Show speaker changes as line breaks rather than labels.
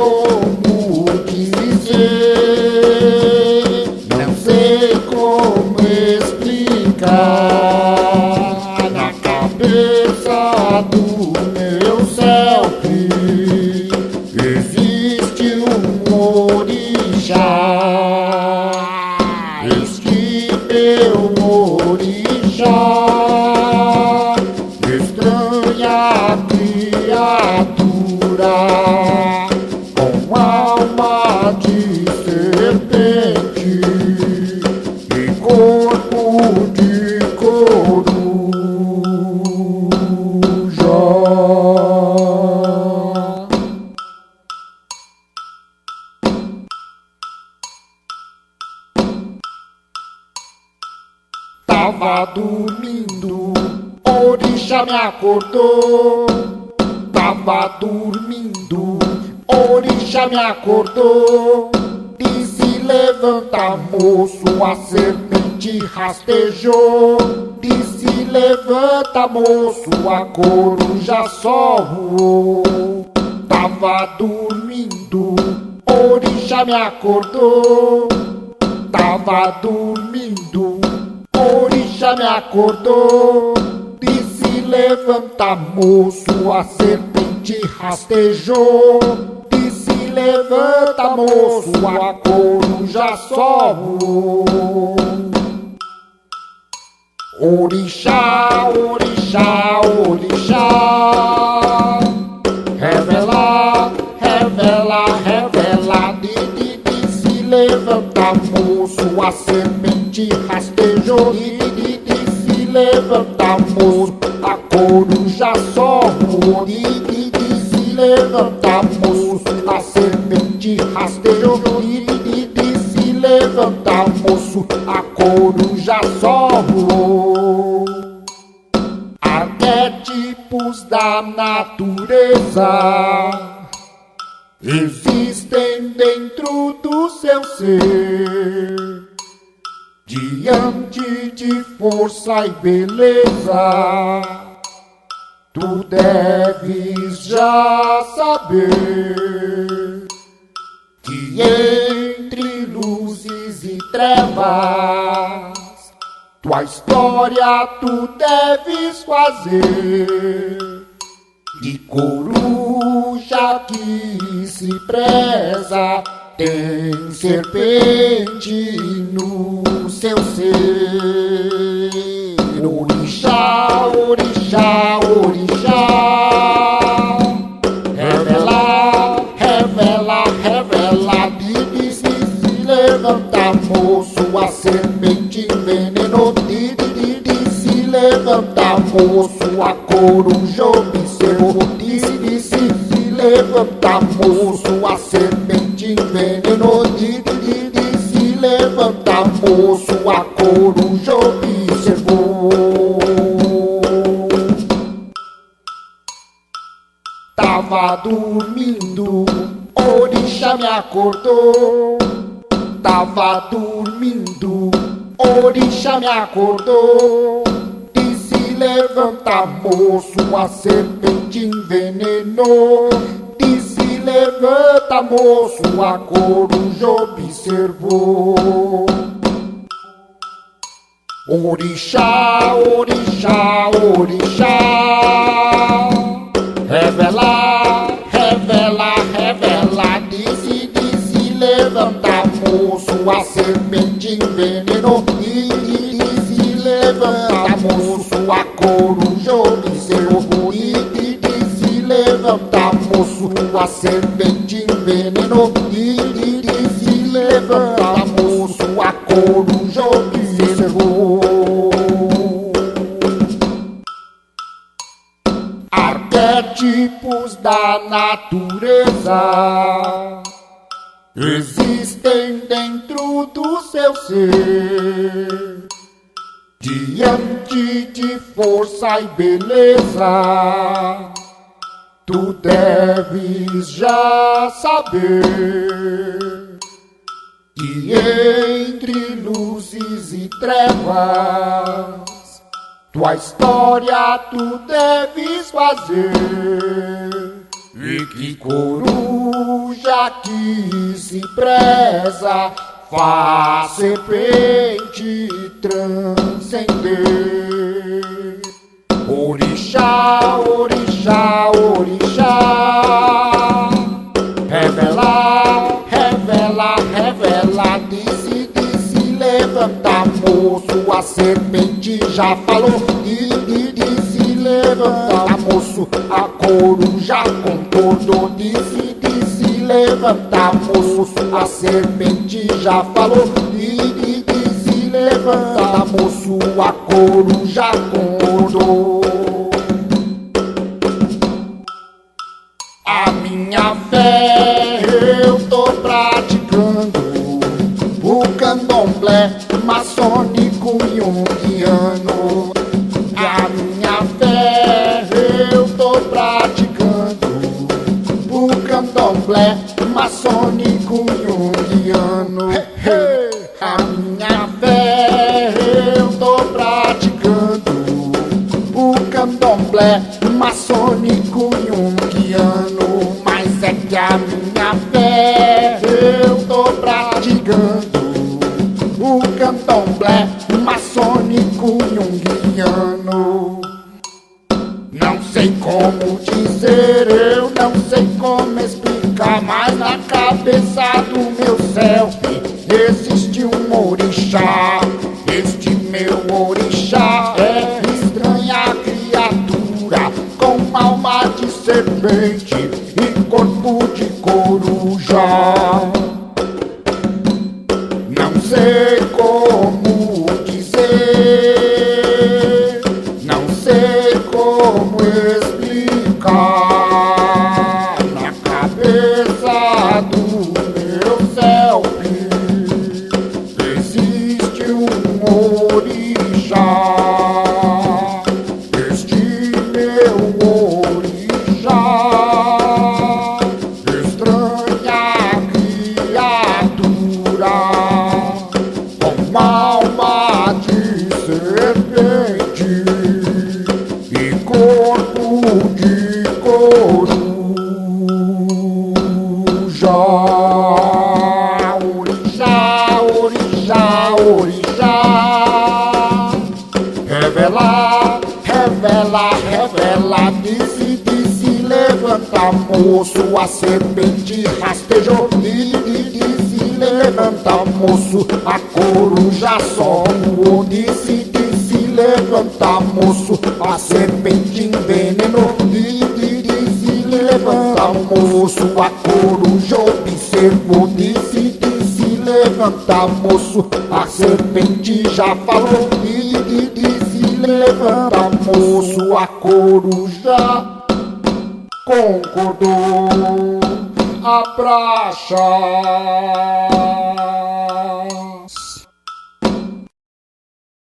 como dizer, não sei como explicar na cabeça do meu selfie. Existe um orixá. Este meu orixá. Estranha criatura me acordou. Tava dormindo, orixá me acordou. Disse levanta moço, a serpente rastejou. Disse levanta moço, a coruja só voou. Tava dormindo, orixá me acordou. Tava dormindo, orixá me acordou. Disse levanta moço, a serpente rastejou. Disse levanta moço, a coruja só voou. Orixá, orixá, orixá. Revela, revela, revela. De, de, de, se levanta moço, a semente rastejou. De, de, de, se levanta moço, coruja só voou. De, de, de, se levanta moço, a semente rastejou. De, de, de, se levanta moço, a coruja só voou arquétipos da natureza existem dentro do seu ser, diante de força e beleza. Tu deves já saber que entre luzes e trevas tua história tu deves fazer. De coruja que se preza tem serpente no seu ser. Orixá, orixá, moço a serpente envenenou de, de, de, se levanta moço a coruja observou disse, disse, se levanta moço a serpente envenenou de, de, de, se levanta moço a coruja observou Tava dormindo, orixá me acordou. Tava dormindo, orixá me acordou. Disse levanta moço, a serpente envenenou. Disse levanta moço, a coruja observou. Orixá, orixá, orixá. Moço, a semente envenenou. E disse, levanta moço, a coruja observou. E disse, levanta moço, a semente envenenou. E disse, levanta moço, a coruja observou. Arquétipos da natureza existem dentro do seu ser, diante de força e beleza. Tu deves já saber que entre luzes e trevas tua história tu deves fazer que coruja que se preza faz serpente transcender. Orixá, orixá, orixá, revela, revela, revela, disse, disse, levanta, moço, a serpente já falou, e, e disse, a coruja concordou, disse, disse, levanta, moço, a serpente já falou, e, e disse, levanta, moço, a coruja concordou. A minha fé eu tô praticando o candomblé maçônico junguiano. A candomblé maçônico junguiano. A minha fé eu tô praticando o candomblé maçônico junguiano. Mas é que a minha fé eu tô praticando o candomblé maçônico junguiano. Como dizer, eu não sei como explicar, mas na cabeça do meu selfie existe um orixá. Este meu orixá é estranha criatura com alma de serpente e corpo de coruja. Não sei orixá. Revela, revela, revela, disse, disse, levanta, moço, a serpente rastejou, e, e disse, levanta, moço, a coruja só disse, disse, levanta, moço, a serpente envenenou, e, e disse, levanta, moço, a coruja observou, disse, disse, levanta, moço, serpente já falou, e, e disse, levanta, moço, a coruja concordou a praça.